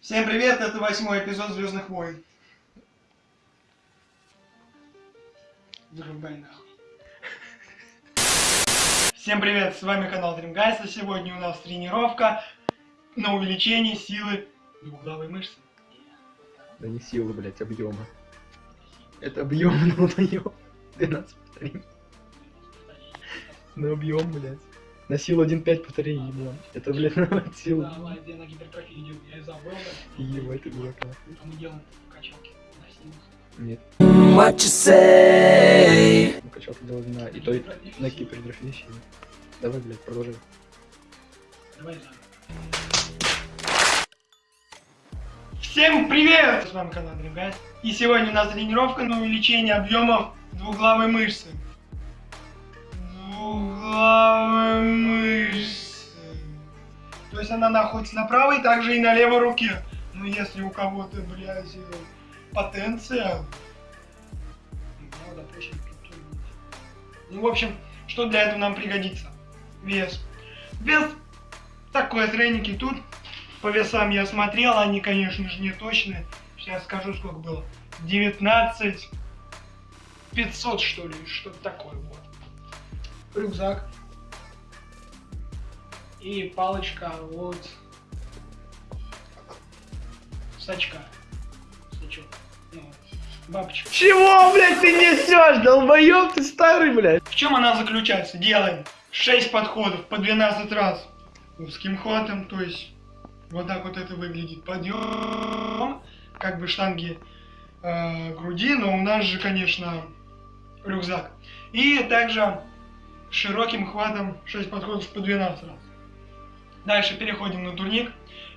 Всем привет, это восьмой эпизод Звездных войн. Вырубай нахуй. Всем привет, с вами канал Dreamguys, и сегодня у нас тренировка на увеличение силы двуглавой мышцы. Да не силы, блять, объема. Это объем, ну даём. 12 повторений. На объем, блять. На силу 1.5 повторений, блядь. Это, блядь, на силу. Давай, где на гипертрофии идем, я забыл, Ебать, ты дурака. а мы делаем качалки на силу. Нет. What you say? Ну, качалка делать на... И то, и на гипертрофии силы. Давай, блядь, продолжай. Давай. Всем привет! С вами канал Dreamguys. И сегодня у нас тренировка на увеличение объемов двуглавой мышцы. Двуглавой мышцы. То есть она находится на правой, также и на левой руке. Ну если у кого-то, блядь, э, потенция. Ну, в общем, что для этого нам пригодится? Вес. Вес такой треники тут. По весам я смотрел, они, конечно же, не точные. Сейчас скажу, сколько было. 19 500, что ли, что-то такое, вот. Рюкзак. И палочка вот сачка. Сачок. Ну, бабочка. Чего, блядь, ты несешь, долбоёб, ты старый, блядь? В чем она заключается? Делаем 6 подходов по 12 раз узким хватом, то есть вот так вот это выглядит. Подъем, как бы штанги э, груди, но у нас же, конечно, рюкзак. И также широким хватом 6 подходов по 12 раз. Дальше переходим на турник.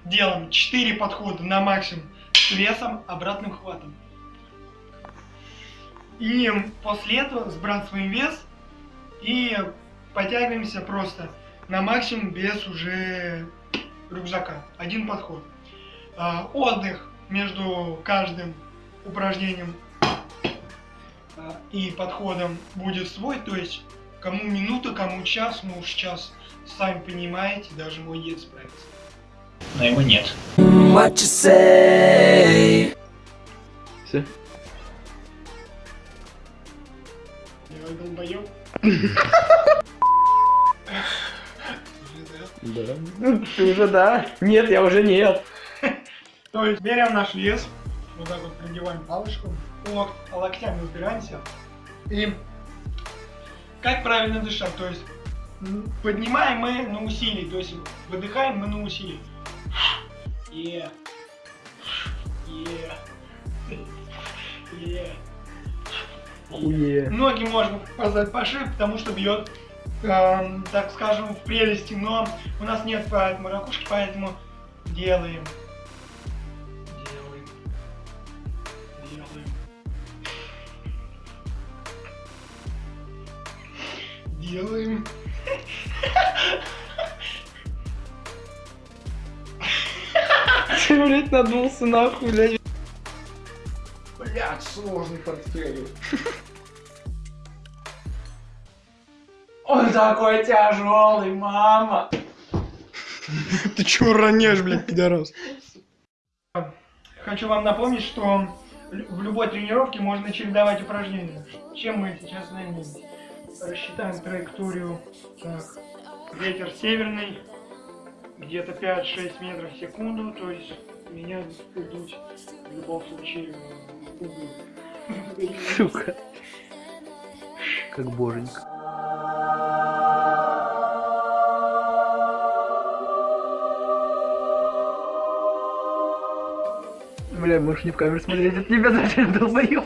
Делаем 4 подхода на максимум с весом, обратным хватом. И после этого сбрасываем вес и подтягиваемся просто на максимум без уже рюкзака. Один подход. А, отдых между каждым упражнением а, и подходом будет свой, то есть кому минута, кому час, ну уж час, сами понимаете, даже мой дед справится. Но его нет. What you say? Все? Я долбоёб. Да. Ты уже да. Нет, я уже нет. То есть берем наш вес, вот так вот придеваем палочку, лок, локтями упираемся. И как правильно дышать? То есть поднимаем мы на усилии, то есть выдыхаем мы на усилии. Е. Е. Е. Хуе. Ноги можно позвать пошире, потому что бьет, эм, так скажем, в прелести, но у нас нет поэтому ракушки, поэтому. Делаем. Делаем. Ты, блядь, надулся нахуй, блядь. Блять, сложный портфель. Он такой тяжелый, мама. Ты чё ронешь, блядь, пидорас? Хочу вам напомнить, что в любой тренировке можно чередовать упражнения. Чем мы сейчас займемся? Рассчитаем траекторию. Так, ветер северный, где-то 5-6 метров в секунду, то есть меня идут в любом случае. Сука. Как боженька. Бля, можешь не в камеру смотреть, это тебя зачем долбоёб?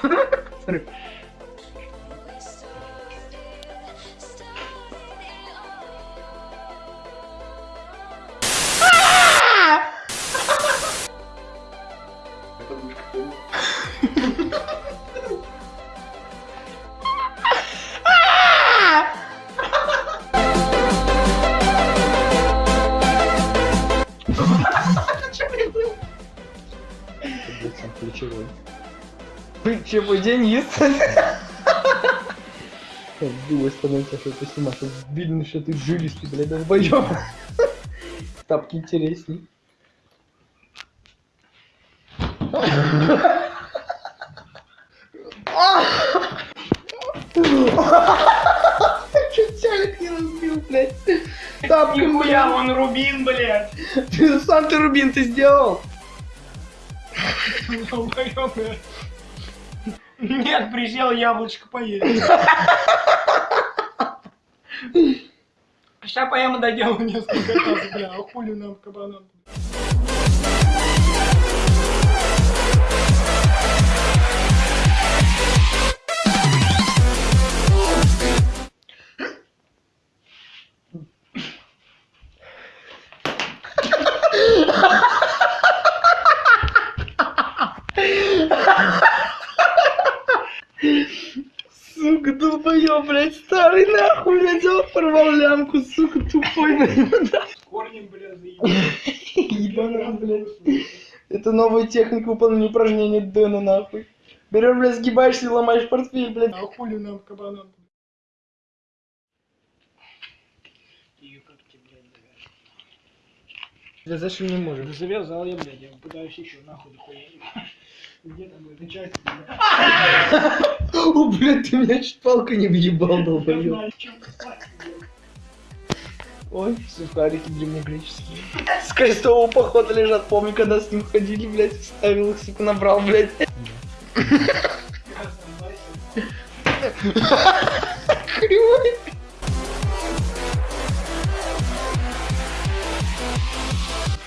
Смотри. Блядь, Ключевой Денис. Думаю, становится, что ты снимаешь, видно, что ты жилистый, блядь, долбоёб. Тапки интересней. Чуть телек не разбил, блядь. Тапки, Нихуя, вон Рубин, блядь. Ты сам ты рубин ты сделал? Долбоёб, блядь. Нет, присел яблочко поесть. Сейчас поем и доделаю несколько раз, бля, а хули нам кабанам. Долбоёб, блядь, старый нахуй, блядь, взял, порвал лямку, сука, тупой, блядь. Корнем, бля, заебал. Ебаный, блядь. Это новая техника выполнения упражнения Дэна, нахуй. Берешь, блядь, сгибаешься и ломаешь портфель, блядь. А хули нам кабанам? Блядь, завязать? Да зашли не можем. Да завязал я, блядь, я пытаюсь еще нахуй дохуя. Где там блядь? О, блядь, ты меня чуть палкой не въебал, долбоёб. Ой, сухарики древнегреческие. С крестового похода лежат, помню, когда с ним ходили, блядь, ставил их, сука, набрал, блядь.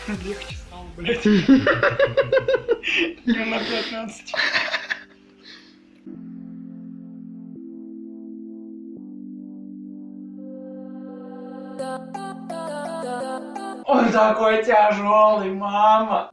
Легче стало, блядь. Я на 15. Он такой тяжелый, мама.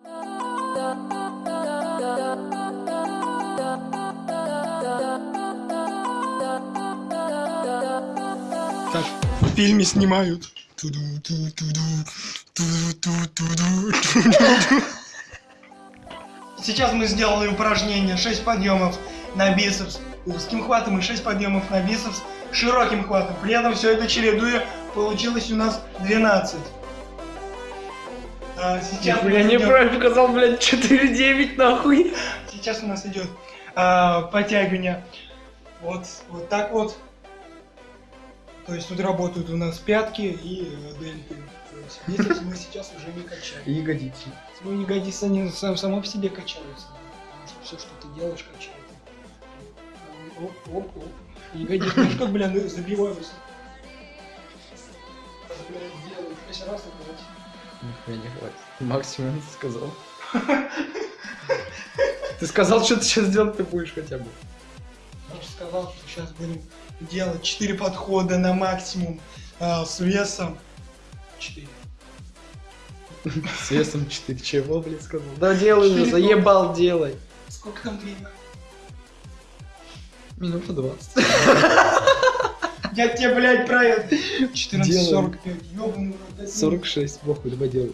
Так, в фильме снимают. Туду-ту-туду, туду-ту-туду, туду-ту. Сейчас мы сделали упражнение 6 подъемов на бицепс узким хватом и 6 подъемов на бицепс широким хватом. При этом все это чередуя, получилось у нас 12. А, сейчас, у Я нас идет- неправильно показал, блядь, 4-9, нахуй. сейчас у нас идет а, подтягивание вот, вот так вот. То есть тут работают у нас пятки и э, дельты. Бицепс мы сейчас уже не качаем. Ягодицы. Ну, ягодицы, они сам, само по себе качаются. Потому что все, что ты делаешь, качает. Оп, оп, оп. Ягодицы, ну как, блин, забиваются. Блин, делаю раз, это вот. Нихуя не хватит. Максимум ты сказал. Ты сказал, что ты сейчас делать ты будешь хотя бы. Я же сказал, что сейчас будем делать 4 подхода на максимум а, с весом 4. С весом 4 чего, блядь, сказал? Да делай уже, заебал, делай. Сколько там время? Минута 20. Я тебе, блядь. Делаем. 14.45, ёбаный в рот. это 46, похуй, давай делай.